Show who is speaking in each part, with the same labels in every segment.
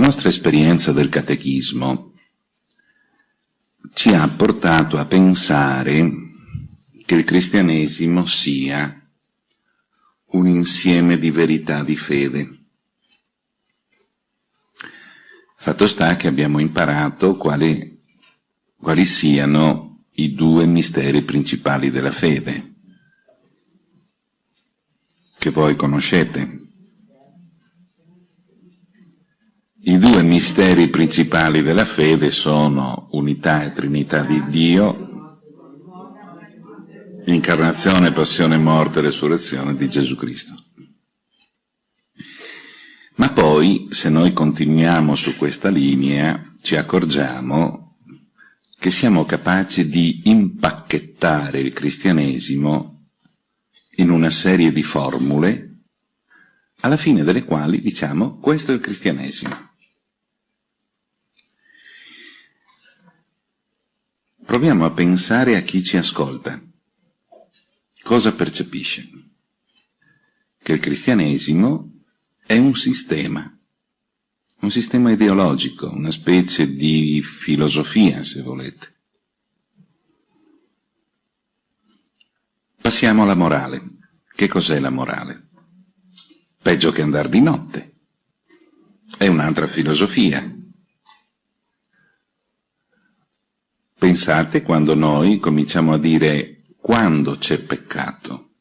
Speaker 1: nostra esperienza del catechismo ci ha portato a pensare che il cristianesimo sia un insieme di verità di fede. Fatto sta che abbiamo imparato quali, quali siano i due misteri principali della fede, che voi conoscete. I due misteri principali della fede sono unità e trinità di Dio incarnazione, passione, morte e resurrezione di Gesù Cristo. Ma poi, se noi continuiamo su questa linea, ci accorgiamo che siamo capaci di impacchettare il cristianesimo in una serie di formule, alla fine delle quali diciamo questo è il cristianesimo. Proviamo a pensare a chi ci ascolta cosa percepisce? Che il cristianesimo è un sistema, un sistema ideologico, una specie di filosofia, se volete. Passiamo alla morale. Che cos'è la morale? Peggio che andare di notte. È un'altra filosofia. Pensate quando noi cominciamo a dire quando c'è peccato?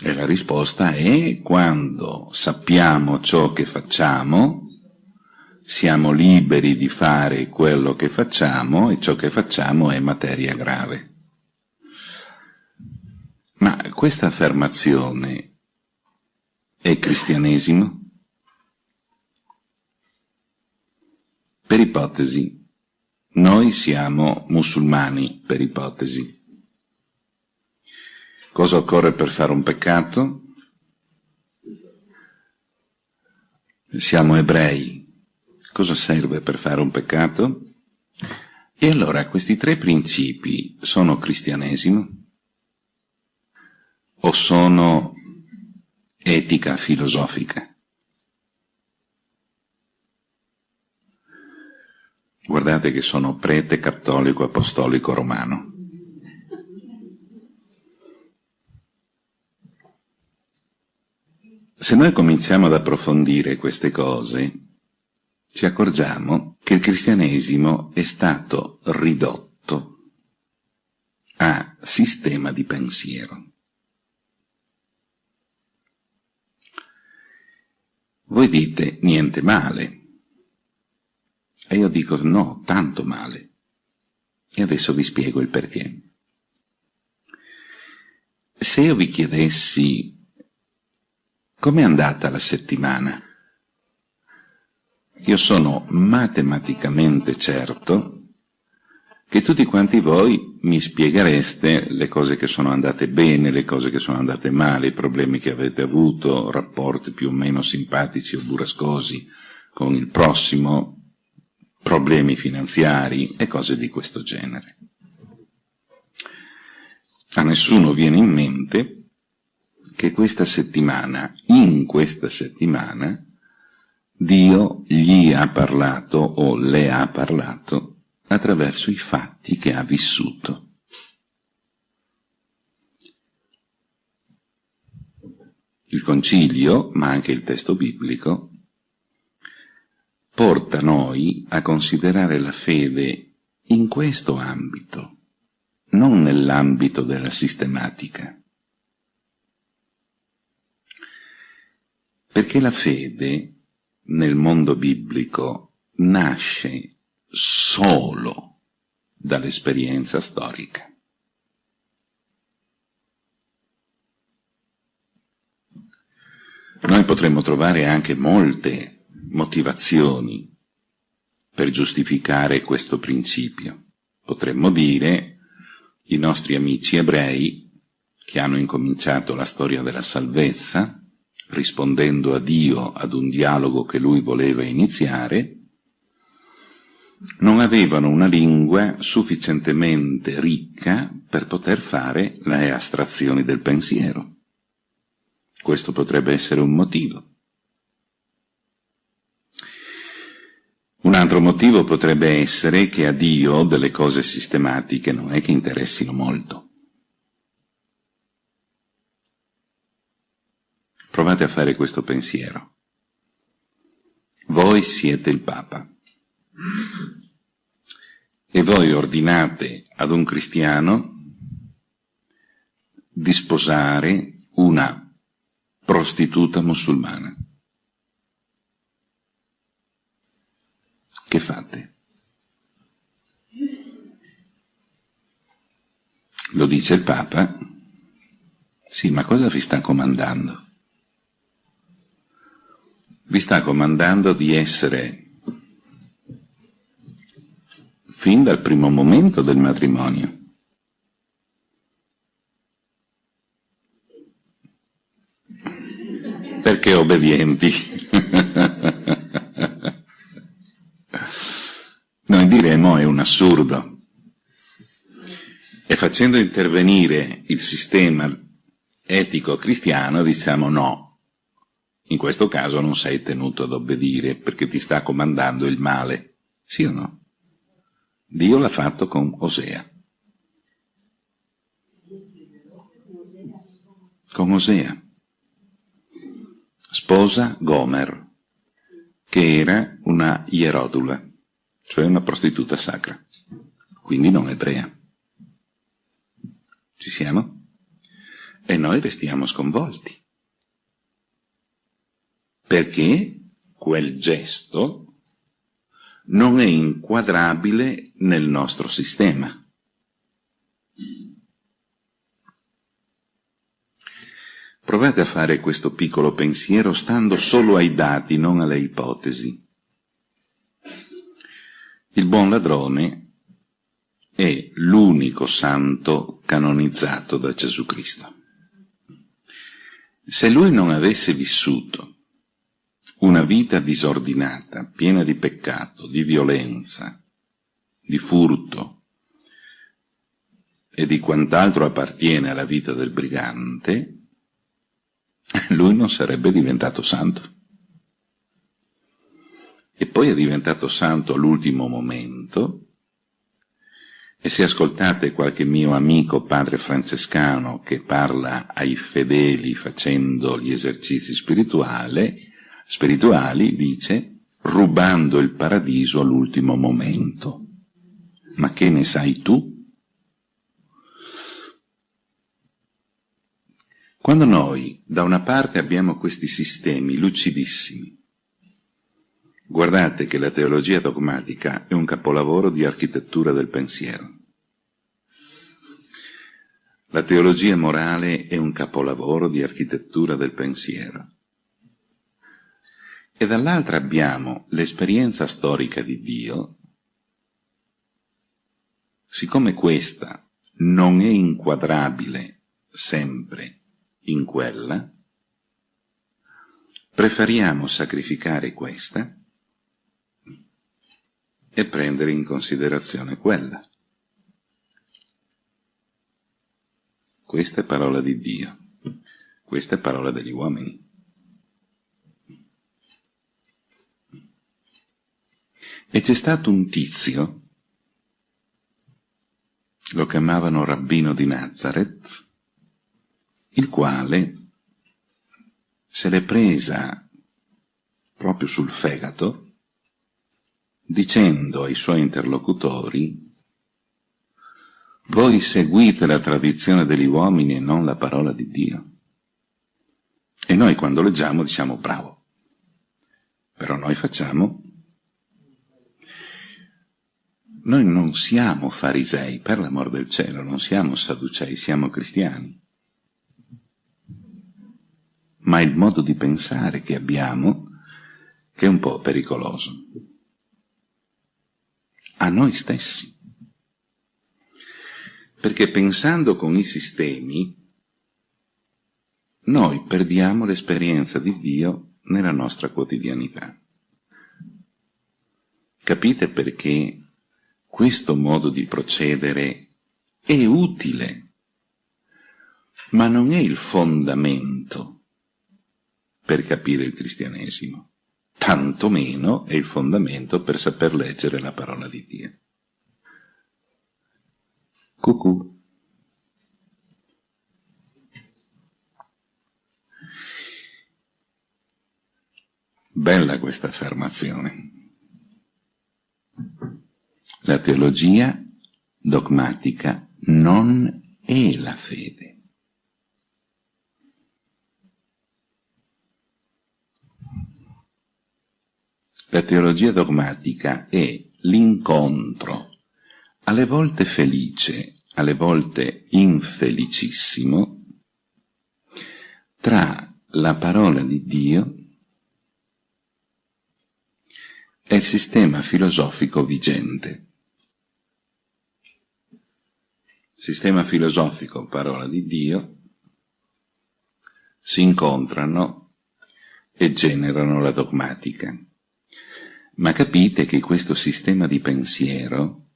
Speaker 1: E la risposta è quando sappiamo ciò che facciamo, siamo liberi di fare quello che facciamo e ciò che facciamo è materia grave. Ma questa affermazione è cristianesimo? Per ipotesi, noi siamo musulmani, per ipotesi. Cosa occorre per fare un peccato? Siamo ebrei. Cosa serve per fare un peccato? E allora questi tre principi sono cristianesimo? O sono etica filosofica? Guardate che sono prete cattolico apostolico romano. Se noi cominciamo ad approfondire queste cose, ci accorgiamo che il cristianesimo è stato ridotto a sistema di pensiero. Voi dite niente male, e io dico no, tanto male. E adesso vi spiego il perché. Se io vi chiedessi com'è andata la settimana, io sono matematicamente certo che tutti quanti voi mi spieghereste le cose che sono andate bene, le cose che sono andate male, i problemi che avete avuto, rapporti più o meno simpatici o burrascosi con il prossimo, problemi finanziari e cose di questo genere. A nessuno viene in mente che questa settimana, in questa settimana, Dio gli ha parlato o le ha parlato attraverso i fatti che ha vissuto. Il concilio, ma anche il testo biblico, porta noi a considerare la fede in questo ambito, non nell'ambito della sistematica. Perché la fede nel mondo biblico nasce solo dall'esperienza storica. Noi potremmo trovare anche molte motivazioni per giustificare questo principio. Potremmo dire i nostri amici ebrei che hanno incominciato la storia della salvezza, rispondendo a Dio ad un dialogo che lui voleva iniziare, non avevano una lingua sufficientemente ricca per poter fare le astrazioni del pensiero. Questo potrebbe essere un motivo. Altro motivo potrebbe essere che a Dio delle cose sistematiche non è che interessino molto. Provate a fare questo pensiero. Voi siete il Papa e voi ordinate ad un cristiano di sposare una prostituta musulmana. Che fate? Lo dice il Papa? Sì, ma cosa vi sta comandando? Vi sta comandando di essere fin dal primo momento del matrimonio. Perché obbedienti? Diremo è un assurdo. E facendo intervenire il sistema etico cristiano diciamo no, in questo caso non sei tenuto ad obbedire perché ti sta comandando il male. Sì o no? Dio l'ha fatto con Osea. Con Osea. Sposa Gomer, che era una ierodula, cioè una prostituta sacra, quindi non ebrea. Ci siamo? E noi restiamo sconvolti. Perché quel gesto non è inquadrabile nel nostro sistema. Provate a fare questo piccolo pensiero stando solo ai dati, non alle ipotesi. Il buon ladrone è l'unico santo canonizzato da Gesù Cristo. Se lui non avesse vissuto una vita disordinata, piena di peccato, di violenza, di furto e di quant'altro appartiene alla vita del brigante, lui non sarebbe diventato santo. E poi è diventato santo all'ultimo momento, e se ascoltate qualche mio amico padre francescano che parla ai fedeli facendo gli esercizi spirituali, dice, rubando il paradiso all'ultimo momento. Ma che ne sai tu? Quando noi da una parte abbiamo questi sistemi lucidissimi, guardate che la teologia dogmatica è un capolavoro di architettura del pensiero. La teologia morale è un capolavoro di architettura del pensiero e dall'altra abbiamo l'esperienza storica di Dio, siccome questa non è inquadrabile sempre in quella, preferiamo sacrificare questa e prendere in considerazione quella. Questa è parola di Dio, questa è parola degli uomini. E c'è stato un tizio, lo chiamavano rabbino di Nazareth, il quale se l'è presa proprio sul fegato, dicendo ai suoi interlocutori voi seguite la tradizione degli uomini e non la parola di Dio. E noi quando leggiamo diciamo bravo, però noi facciamo Noi non siamo farisei, per l'amor del cielo, non siamo sadducei, siamo cristiani. Ma il modo di pensare che abbiamo che è un po' pericoloso. A noi stessi. Perché pensando con i sistemi, noi perdiamo l'esperienza di Dio nella nostra quotidianità. Capite perché questo modo di procedere è utile, ma non è il fondamento per capire il cristianesimo. Tantomeno è il fondamento per saper leggere la parola di Dio. Cucù. Bella questa affermazione. La teologia dogmatica non è la fede. La teologia dogmatica è l'incontro, alle volte felice, alle volte infelicissimo, tra la parola di Dio e il sistema filosofico vigente. Sistema filosofico, parola di Dio, si incontrano e generano la dogmatica. Ma capite che questo sistema di pensiero,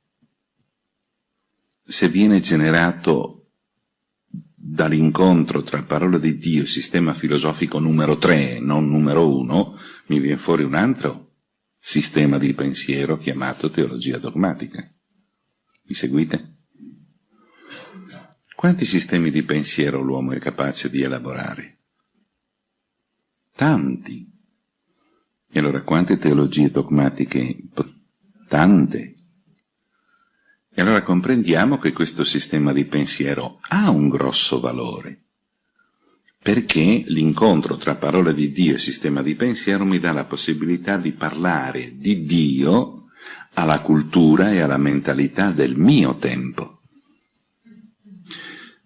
Speaker 1: se viene generato dall'incontro tra parola di Dio e sistema filosofico numero 3, non numero 1, mi viene fuori un altro sistema di pensiero chiamato teologia dogmatica. Mi seguite? Quanti sistemi di pensiero l'uomo è capace di elaborare? Tanti. E allora quante teologie dogmatiche? Tante. E allora comprendiamo che questo sistema di pensiero ha un grosso valore, perché l'incontro tra parola di Dio e sistema di pensiero mi dà la possibilità di parlare di Dio alla cultura e alla mentalità del mio tempo.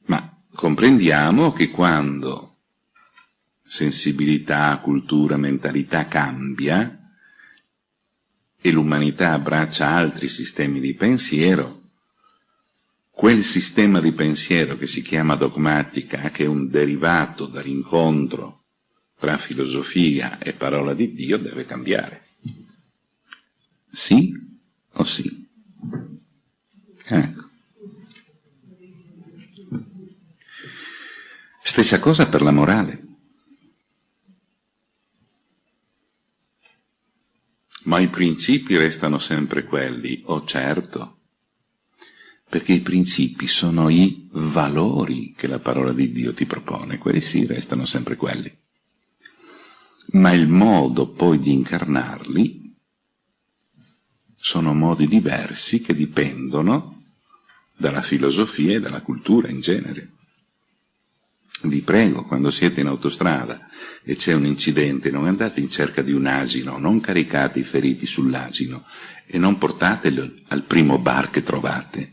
Speaker 1: Ma comprendiamo che quando sensibilità, cultura, mentalità cambia e l'umanità abbraccia altri sistemi di pensiero, quel sistema di pensiero che si chiama dogmatica, che è un derivato dall'incontro tra filosofia e parola di Dio, deve cambiare. Sì o sì? Ecco. Stessa cosa per la morale. Ma i principi restano sempre quelli, oh certo, perché i principi sono i valori che la parola di Dio ti propone, quelli sì restano sempre quelli. Ma il modo poi di incarnarli sono modi diversi che dipendono dalla filosofia e dalla cultura in genere. Vi prego, quando siete in autostrada e c'è un incidente, non andate in cerca di un asino, non caricate i feriti sull'asino e non portatelo al primo bar che trovate,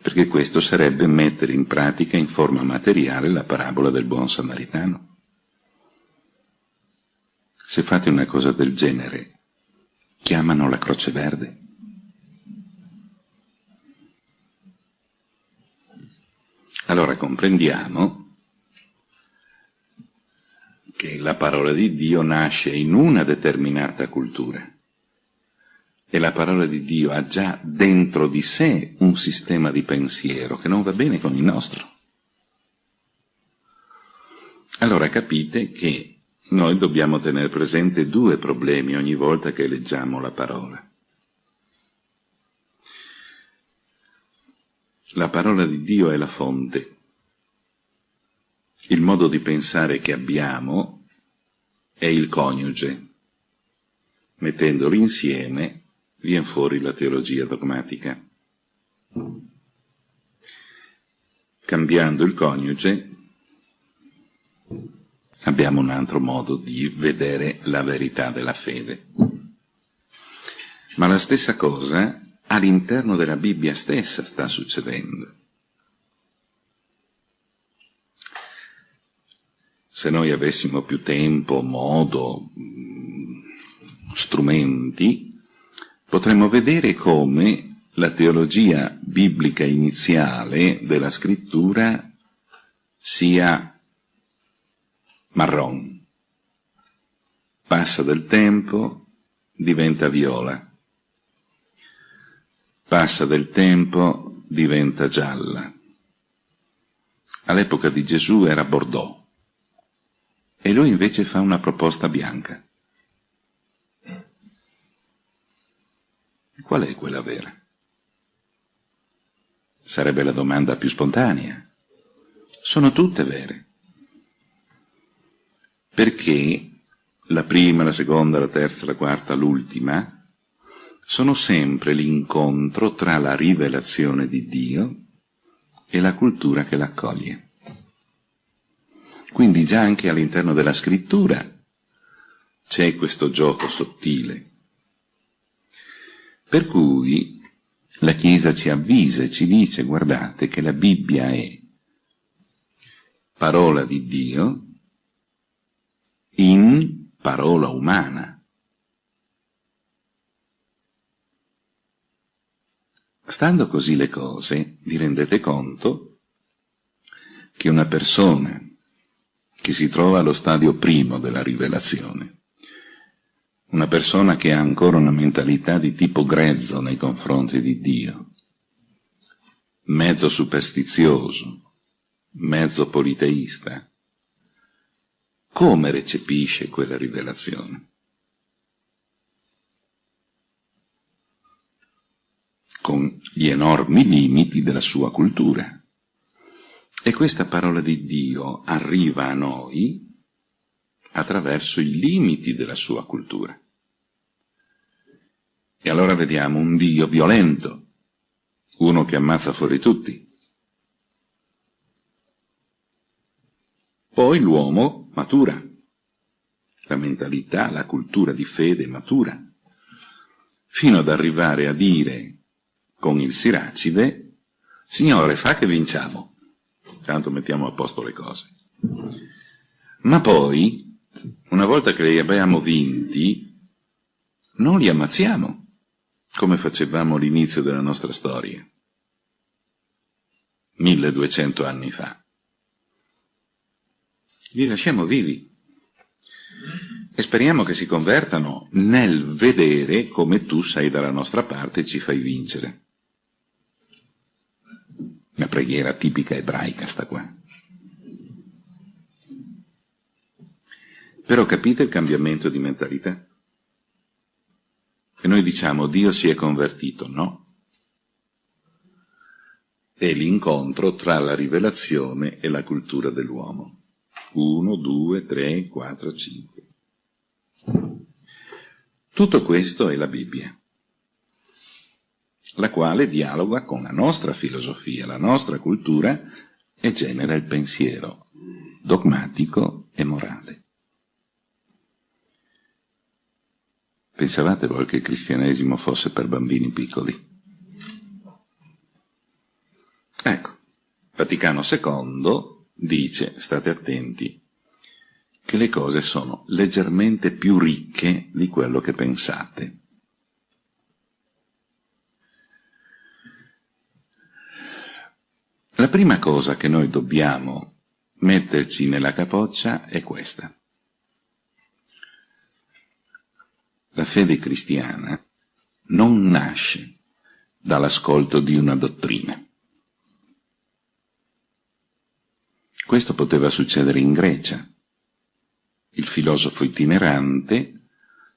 Speaker 1: perché questo sarebbe mettere in pratica in forma materiale la parabola del buon samaritano. Se fate una cosa del genere, chiamano la Croce Verde. Allora comprendiamo che la parola di Dio nasce in una determinata cultura e la parola di Dio ha già dentro di sé un sistema di pensiero che non va bene con il nostro. Allora capite che noi dobbiamo tenere presente due problemi ogni volta che leggiamo la parola. La parola di Dio è la fonte il modo di pensare che abbiamo è il coniuge. Mettendoli insieme viene fuori la teologia dogmatica. Cambiando il coniuge abbiamo un altro modo di vedere la verità della fede. Ma la stessa cosa all'interno della Bibbia stessa sta succedendo. Se noi avessimo più tempo, modo, strumenti, potremmo vedere come la teologia biblica iniziale della scrittura sia marron. Passa del tempo, diventa viola. Passa del tempo, diventa gialla. All'epoca di Gesù era Bordeaux e lui invece fa una proposta bianca. Qual è quella vera? Sarebbe la domanda più spontanea. Sono tutte vere. Perché la prima, la seconda, la terza, la quarta, l'ultima, sono sempre l'incontro tra la rivelazione di Dio e la cultura che l'accoglie. Quindi già anche all'interno della scrittura c'è questo gioco sottile. Per cui la Chiesa ci avvisa e ci dice, guardate che la Bibbia è parola di Dio in parola umana. Stando così le cose, vi rendete conto che una persona che si trova allo stadio primo della rivelazione, una persona che ha ancora una mentalità di tipo grezzo nei confronti di Dio, mezzo superstizioso, mezzo politeista, come recepisce quella rivelazione? Con gli enormi limiti della sua cultura. E questa parola di Dio arriva a noi attraverso i limiti della sua cultura. E allora vediamo un Dio violento, uno che ammazza fuori tutti. Poi l'uomo matura, la mentalità, la cultura di fede matura, fino ad arrivare a dire con il Siracide, Signore, fa che vinciamo, tanto mettiamo a posto le cose. Ma poi, una volta che li abbiamo vinti, non li ammazziamo come facevamo all'inizio della nostra storia, 1200 anni fa. Li lasciamo vivi e speriamo che si convertano nel vedere come tu sei dalla nostra parte e ci fai vincere. Una preghiera tipica ebraica sta qua. Però capite il cambiamento di mentalità? E noi diciamo Dio si è convertito, no? È l'incontro tra la rivelazione e la cultura dell'uomo. Uno, due, tre, quattro, cinque. Tutto questo è la Bibbia, la quale dialoga con la nostra filosofia, la nostra cultura e genera il pensiero dogmatico e morale. Pensavate voi che il cristianesimo fosse per bambini piccoli? Ecco, Vaticano II dice, state attenti, che le cose sono leggermente più ricche di quello che pensate. La prima cosa che noi dobbiamo metterci nella capoccia è questa. La fede cristiana non nasce dall'ascolto di una dottrina. Questo poteva succedere in Grecia. Il filosofo itinerante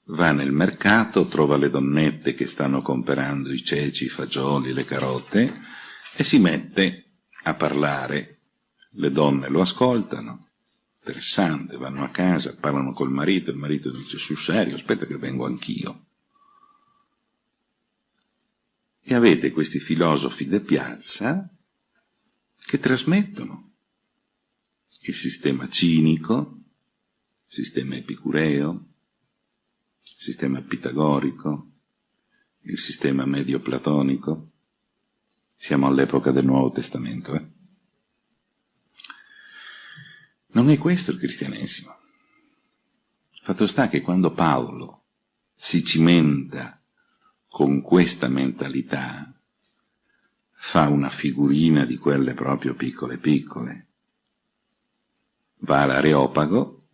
Speaker 1: va nel mercato, trova le donnette che stanno comperando i ceci, i fagioli, le carote e si mette a parlare. Le donne lo ascoltano, interessante, vanno a casa, parlano col marito, il marito dice sul serio, aspetta che vengo anch'io. E avete questi filosofi de piazza che trasmettono il sistema cinico, il sistema epicureo, il sistema pitagorico, il sistema medio-platonico. Siamo all'epoca del Nuovo Testamento, eh? Non è questo il cristianesimo. Fatto sta che quando Paolo si cimenta con questa mentalità, fa una figurina di quelle proprio piccole piccole, va all'Areopago,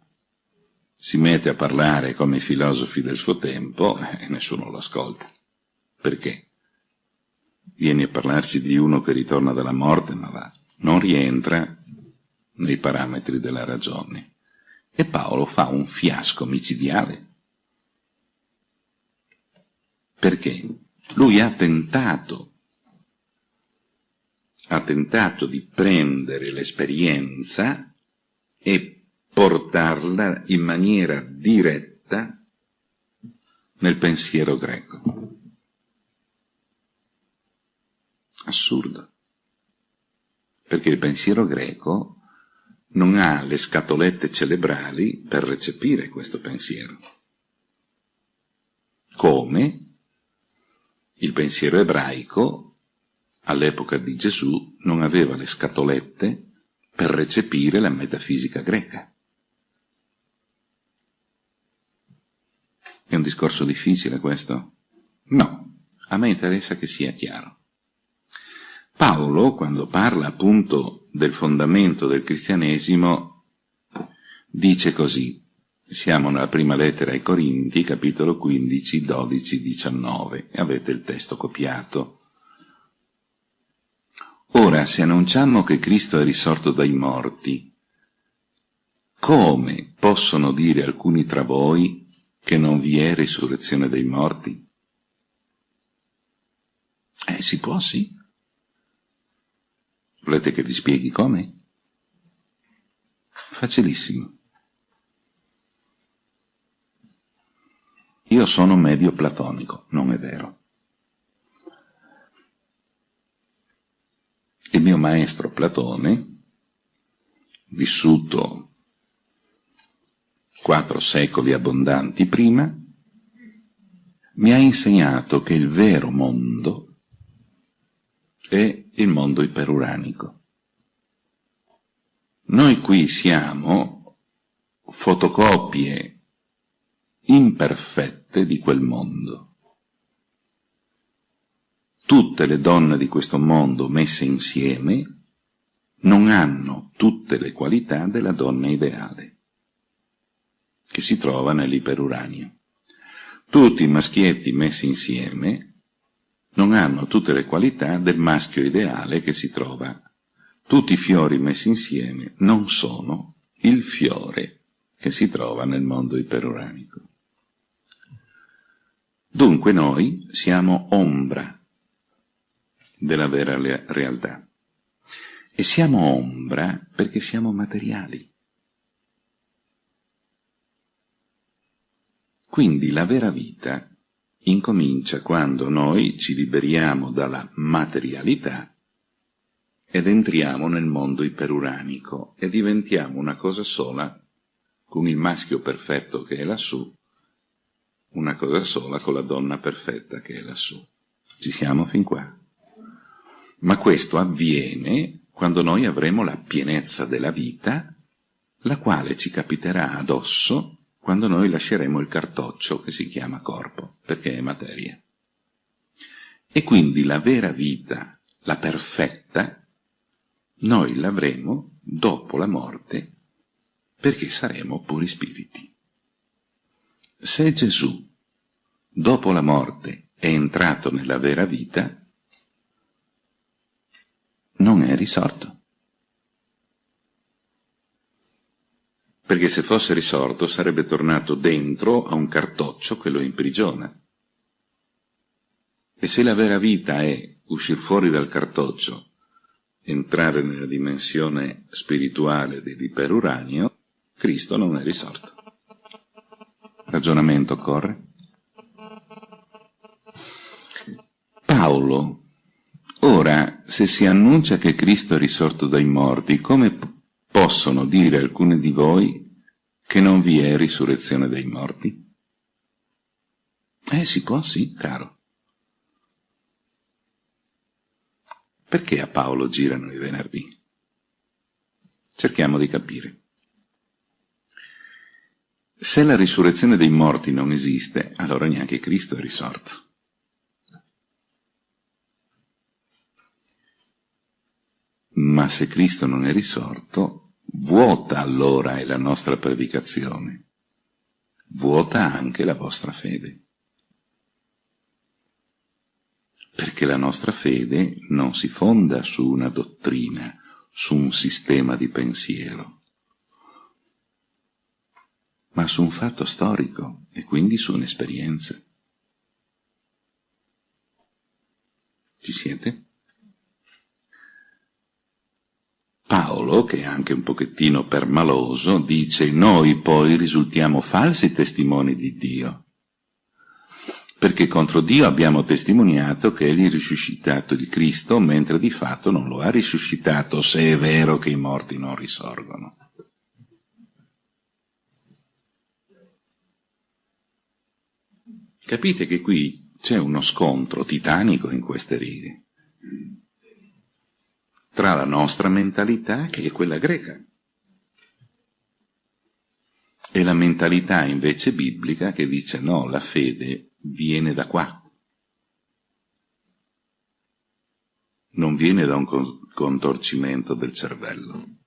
Speaker 1: si mette a parlare come i filosofi del suo tempo e nessuno lo ascolta. Perché? Vieni a parlarci di uno che ritorna dalla morte, ma va, non rientra nei parametri della ragione. E Paolo fa un fiasco micidiale. Perché? Lui ha tentato, ha tentato di prendere l'esperienza e portarla in maniera diretta nel pensiero greco. Assurdo. Perché il pensiero greco non ha le scatolette cerebrali per recepire questo pensiero. Come il pensiero ebraico all'epoca di Gesù non aveva le scatolette per recepire la metafisica greca. È un discorso difficile questo? No, a me interessa che sia chiaro. Paolo, quando parla appunto del fondamento del cristianesimo, dice così, siamo nella prima lettera ai Corinti, capitolo 15, 12, 19, e avete il testo copiato. Ora, se annunciamo che Cristo è risorto dai morti, come possono dire alcuni tra voi che non vi è risurrezione dei morti? Eh, si può, sì. Volete che vi spieghi come? Facilissimo. Io sono medio platonico, non è vero. Il mio maestro Platone, vissuto quattro secoli abbondanti prima, mi ha insegnato che il vero mondo è il mondo iperuranico. Noi qui siamo fotocopie imperfette di quel mondo. Tutte le donne di questo mondo messe insieme non hanno tutte le qualità della donna ideale, che si trova nell'iperuranio. Tutti i maschietti messi insieme non hanno tutte le qualità del maschio ideale che si trova. Tutti i fiori messi insieme non sono il fiore che si trova nel mondo iperuranico. Dunque noi siamo ombra della vera realtà. E siamo ombra perché siamo materiali. Quindi la vera vita incomincia quando noi ci liberiamo dalla materialità ed entriamo nel mondo iperuranico e diventiamo una cosa sola con il maschio perfetto che è lassù, una cosa sola con la donna perfetta che è lassù. Ci siamo fin qua. Ma questo avviene quando noi avremo la pienezza della vita, la quale ci capiterà addosso quando noi lasceremo il cartoccio che si chiama corpo, perché è materia. E quindi la vera vita, la perfetta, noi l'avremo dopo la morte, perché saremo puri spiriti. Se Gesù, dopo la morte, è entrato nella vera vita, non è risorto. Perché se fosse risorto sarebbe tornato dentro a un cartoccio che lo imprigiona. E se la vera vita è uscire fuori dal cartoccio, entrare nella dimensione spirituale dell'iperuranio, Cristo non è risorto. Ragionamento corre? Paolo, ora, se si annuncia che Cristo è risorto dai morti, come possono dire alcuni di voi che non vi è risurrezione dei morti? Eh, si può, sì, caro. Perché a Paolo girano i venerdì? Cerchiamo di capire. Se la risurrezione dei morti non esiste, allora neanche Cristo è risorto. Ma se Cristo non è risorto, Vuota allora è la nostra predicazione, vuota anche la vostra fede. Perché la nostra fede non si fonda su una dottrina, su un sistema di pensiero, ma su un fatto storico e quindi su un'esperienza. Ci siete? Paolo, che è anche un pochettino permaloso, dice noi poi risultiamo falsi testimoni di Dio, perché contro Dio abbiamo testimoniato che egli ha risuscitato il Cristo, mentre di fatto non lo ha risuscitato, se è vero che i morti non risorgono. Capite che qui c'è uno scontro titanico in queste righe tra la nostra mentalità, che è quella greca, e la mentalità invece biblica che dice no, la fede viene da qua, non viene da un contorcimento del cervello.